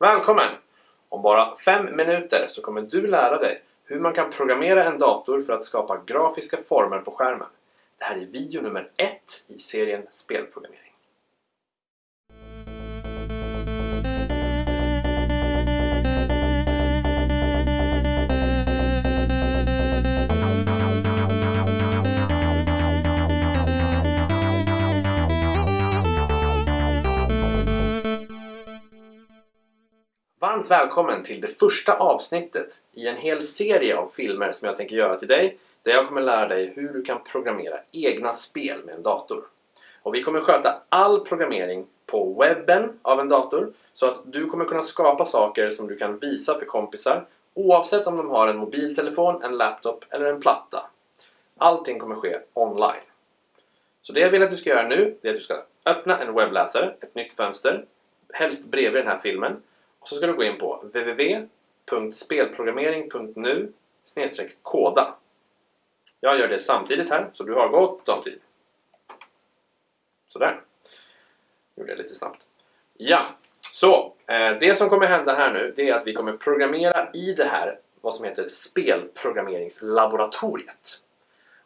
Välkommen! Om bara fem minuter så kommer du lära dig hur man kan programmera en dator för att skapa grafiska former på skärmen. Det här är video nummer ett i serien Spelprogrammering. Varmt välkommen till det första avsnittet i en hel serie av filmer som jag tänker göra till dig där jag kommer lära dig hur du kan programmera egna spel med en dator. Och vi kommer sköta all programmering på webben av en dator så att du kommer kunna skapa saker som du kan visa för kompisar oavsett om de har en mobiltelefon, en laptop eller en platta. Allting kommer ske online. Så det jag vill att du ska göra nu är att du ska öppna en webbläsare, ett nytt fönster, helst bredvid den här filmen och så ska du gå in på www.spelprogrammering.nu koda. Jag gör det samtidigt här, så du har gott om tid. Sådär. Gjorde jag lite snabbt. Ja, så eh, det som kommer hända här nu det är att vi kommer programmera i det här vad som heter spelprogrammeringslaboratoriet.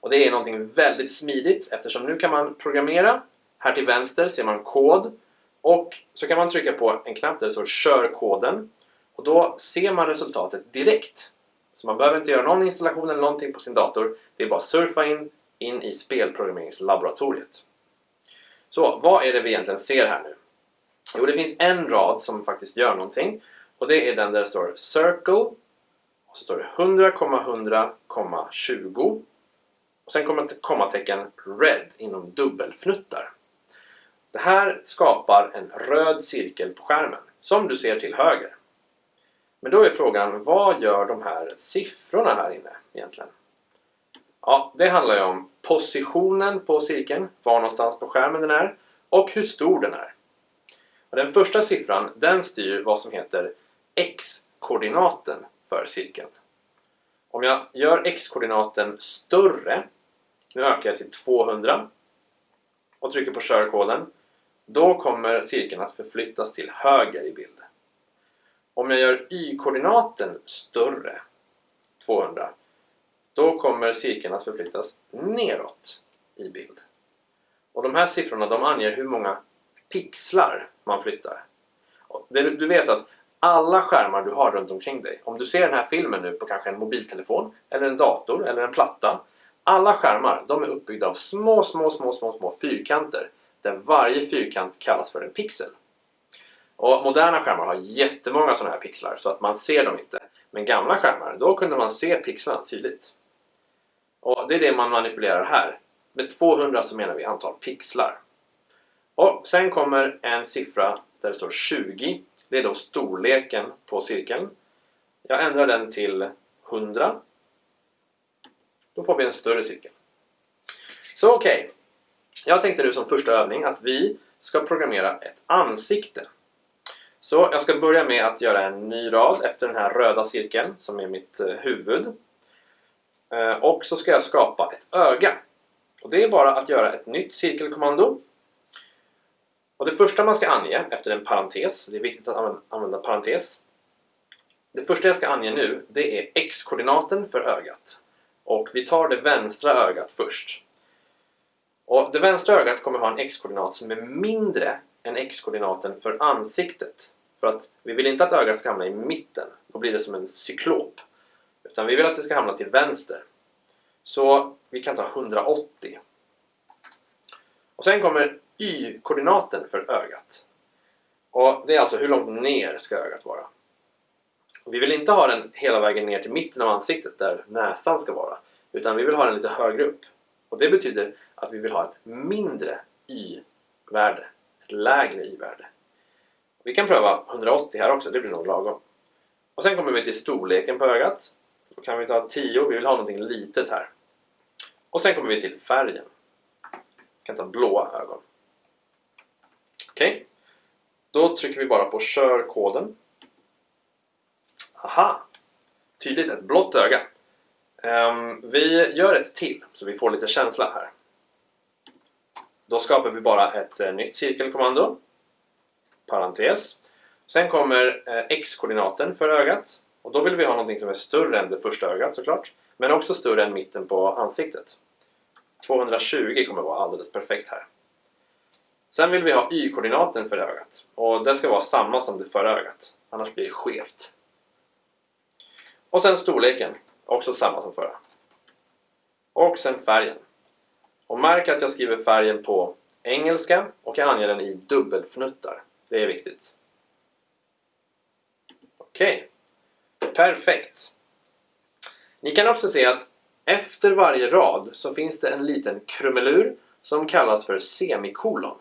Och det är någonting väldigt smidigt eftersom nu kan man programmera. Här till vänster ser man kod och så kan man trycka på en knapp där det står Kör koden och då ser man resultatet direkt. Så man behöver inte göra någon installation eller någonting på sin dator. Det är bara att surfa in, in i spelprogrammeringslaboratoriet. Så vad är det vi egentligen ser här nu? Jo, det finns en rad som faktiskt gör någonting och det är den där det står Circle och så står det 100,100,20 och sen kommer kommatecken Red inom dubbelfnuttar. Det här skapar en röd cirkel på skärmen som du ser till höger. Men då är frågan, vad gör de här siffrorna här inne egentligen? Ja, det handlar ju om positionen på cirkeln, var någonstans på skärmen den är och hur stor den är. Och den första siffran, den styr vad som heter x-koordinaten för cirkeln. Om jag gör x-koordinaten större, nu ökar jag till 200 och trycker på körkoden, då kommer cirkeln att förflyttas till höger i bild. Om jag gör y-koordinaten större, 200, då kommer cirkeln att förflyttas neråt i bild. Och de här siffrorna de anger hur många pixlar man flyttar. Du vet att alla skärmar du har runt omkring dig, om du ser den här filmen nu på kanske en mobiltelefon, eller en dator, eller en platta, alla skärmar de är uppbyggda av små, små, små, små, små fyrkanter där varje fyrkant kallas för en pixel. Och moderna skärmar har jättemånga sådana här pixlar så att man ser dem inte. Men gamla skärmar, då kunde man se pixlarna tydligt. Och det är det man manipulerar här. Med 200 så menar vi antal pixlar. Och sen kommer en siffra där det står 20. Det är då storleken på cirkeln. Jag ändrar den till 100. Då får vi en större cirkel. Så okej, okay. Jag tänkte nu som första övning att vi ska programmera ett ansikte. Så jag ska börja med att göra en ny rad efter den här röda cirkeln som är mitt eh, huvud. Eh, och så ska jag skapa ett öga. Och det är bara att göra ett nytt cirkelkommando. Och det första man ska ange efter en parentes, det är viktigt att använda parentes. Det första jag ska ange nu, det är x-koordinaten för ögat. Och vi tar det vänstra ögat först. Och det vänstra ögat kommer ha en x-koordinat som är mindre än x-koordinaten för ansiktet. För att vi vill inte att ögat ska hamna i mitten, då blir det som en cyklop. Utan vi vill att det ska hamna till vänster. Så vi kan ta 180. Och sen kommer y-koordinaten för ögat. Och det är alltså hur långt ner ska ögat vara. Och vi vill inte ha den hela vägen ner till mitten av ansiktet där näsan ska vara. Utan vi vill ha den lite högre upp. Och det betyder att vi vill ha ett mindre y-värde, ett lägre y-värde. Vi kan pröva 180 här också, det blir nog lagom. Och sen kommer vi till storleken på ögat. Då kan vi ta 10, vi vill ha någonting litet här. Och sen kommer vi till färgen. Vi kan ta blåa ögon. Okej. Okay. Då trycker vi bara på kör koden. Aha! Tydligt, ett blått öga. Um, vi gör ett till så vi får lite känsla här. Då skapar vi bara ett eh, nytt cirkelkommando. Parentes. Sen kommer eh, x-koordinaten för ögat. Och då vill vi ha någonting som är större än det första ögat såklart. Men också större än mitten på ansiktet. 220 kommer vara alldeles perfekt här. Sen vill vi ha y-koordinaten för ögat. Och det ska vara samma som det förra ögat. Annars blir det skevt. Och sen storleken. Också samma som förra. Och sen färgen. Och märk att jag skriver färgen på engelska och jag anger den i dubbelfnuttar. Det är viktigt. Okej. Okay. Perfekt. Ni kan också se att efter varje rad så finns det en liten krumelur som kallas för semikolon.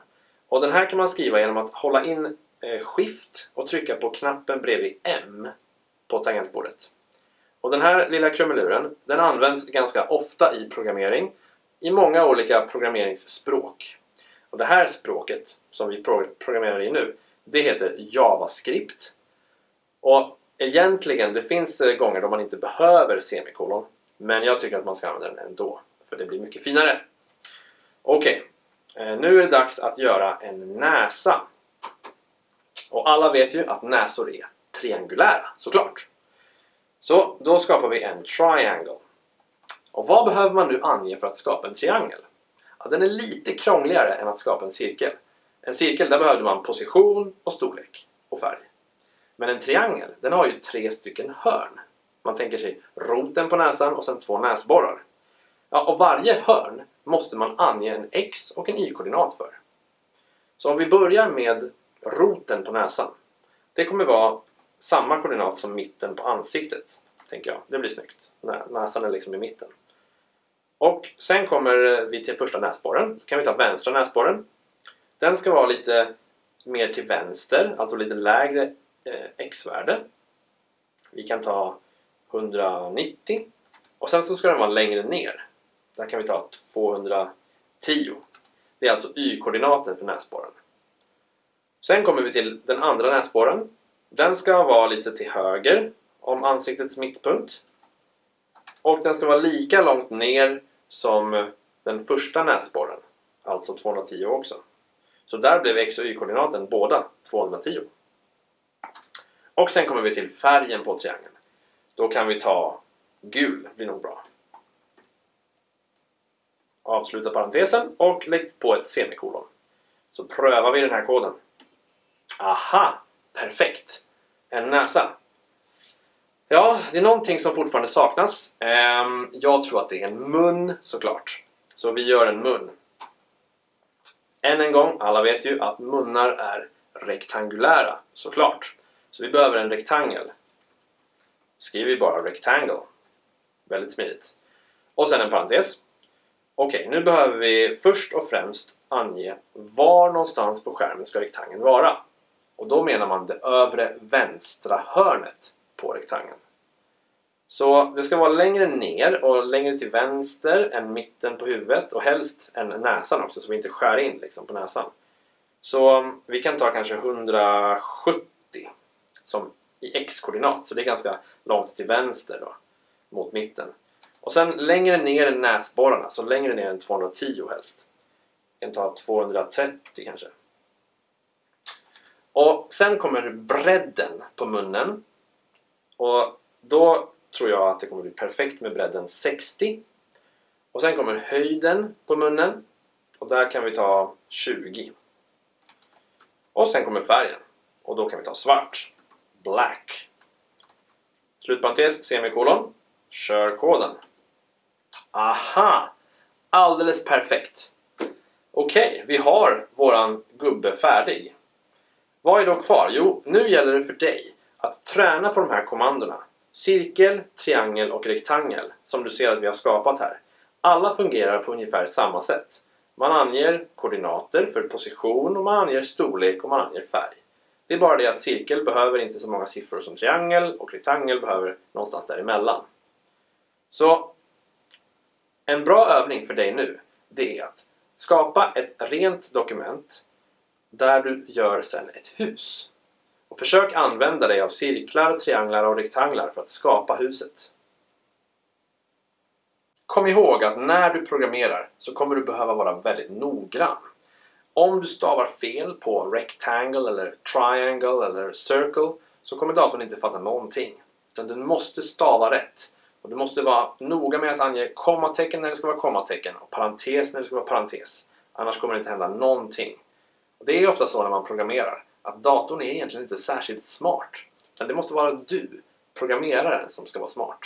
Och den här kan man skriva genom att hålla in eh, skift Shift och trycka på knappen bredvid M på tangentbordet. Och den här lilla krumeluren den används ganska ofta i programmering i många olika programmeringsspråk. Och det här språket som vi programmerar i nu det heter JavaScript. Och egentligen, det finns eh, gånger då man inte behöver semikolon men jag tycker att man ska använda den ändå för det blir mycket finare. Okej, okay. Nu är det dags att göra en näsa. Och alla vet ju att näsor är triangulära, såklart. Så då skapar vi en triangle. Och vad behöver man nu ange för att skapa en triangel? Ja, den är lite krångligare än att skapa en cirkel. En cirkel, där behövde man position och storlek och färg. Men en triangel, den har ju tre stycken hörn. Man tänker sig roten på näsan och sen två näsborrar. Ja, och varje hörn måste man ange en x och en y-koordinat för. Så om vi börjar med roten på näsan. Det kommer vara samma koordinat som mitten på ansiktet, tänker jag. Det blir snyggt. Näsan är liksom i mitten. Och sen kommer eh, vi till första näsborren. Då kan vi ta vänstra näsborren. Den ska vara lite mer till vänster, alltså lite lägre eh, x-värde. Vi kan ta 190 och sen så ska den vara längre ner. Där kan vi ta 210. Det är alltså y-koordinaten för näsborren. Sen kommer vi till den andra näsborren. Den ska vara lite till höger om ansiktets mittpunkt. Och den ska vara lika långt ner som eh, den första näsborren, alltså 210 också. Så där blev x och y-koordinaten båda 210. Och sen kommer vi till färgen på triangeln. Då kan vi ta gul, blir nog bra. Avsluta parentesen och lägg på ett semikolon. Så prövar vi den här koden. Aha! Perfekt! En näsa. Ja, det är någonting som fortfarande saknas. Ehm, jag tror att det är en mun såklart. Så vi gör en mun. Än en gång, alla vet ju att munnar är rektangulära såklart. Så vi behöver en rektangel. Skriver vi bara rectangle. Väldigt smidigt. Och sen en parentes. Okej, nu behöver vi först och främst ange var någonstans på skärmen ska rektangeln vara. Och då menar man det övre vänstra hörnet på rektangeln. Så det ska vara längre ner och längre till vänster än mitten på huvudet och helst än näsan också så vi inte skär in liksom på näsan. Så um, vi kan ta kanske 170 som i x-koordinat så det är ganska långt till vänster då mot mitten. Och sen längre ner än näsborrarna, så längre ner än 210 helst. Vi kan ta 230 kanske. Och sen kommer bredden på munnen. Och då tror jag att det kommer bli perfekt med bredden 60. Och sen kommer höjden på munnen. Och där kan vi ta 20. Och sen kommer färgen. Och då kan vi ta svart. Black. Slutparentes, semikolon. Kör koden. Aha! Alldeles perfekt. Okej, okay, vi har våran gubbe färdig. Vad är då kvar? Jo, nu gäller det för dig att träna på de här kommandona. Cirkel, triangel och rektangel som du ser att vi har skapat här. Alla fungerar på ungefär samma sätt. Man anger koordinater för position och man anger storlek och man anger färg. Det är bara det att cirkel behöver inte så många siffror som triangel och rektangel behöver någonstans däremellan. Så en bra övning för dig nu det är att skapa ett rent dokument där du gör sen ett hus. Och försök använda dig av cirklar, trianglar och rektanglar för att skapa huset. Kom ihåg att när du programmerar så kommer du behöva vara väldigt noggrann. Om du stavar fel på rectangle eller triangle eller circle så kommer datorn inte fatta någonting. Utan du måste stava rätt. Och du måste vara noga med att ange kommatecken när det ska vara kommatecken och parentes när det ska vara parentes. Annars kommer det inte hända någonting. Och det är ofta så när man programmerar att datorn är egentligen inte särskilt smart. Utan det måste vara du, programmeraren, som ska vara smart.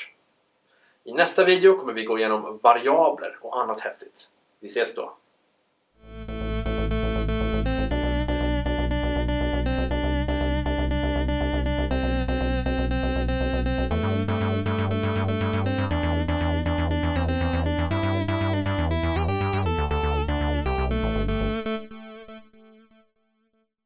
I nästa video kommer vi gå igenom variabler och annat häftigt. Vi ses då!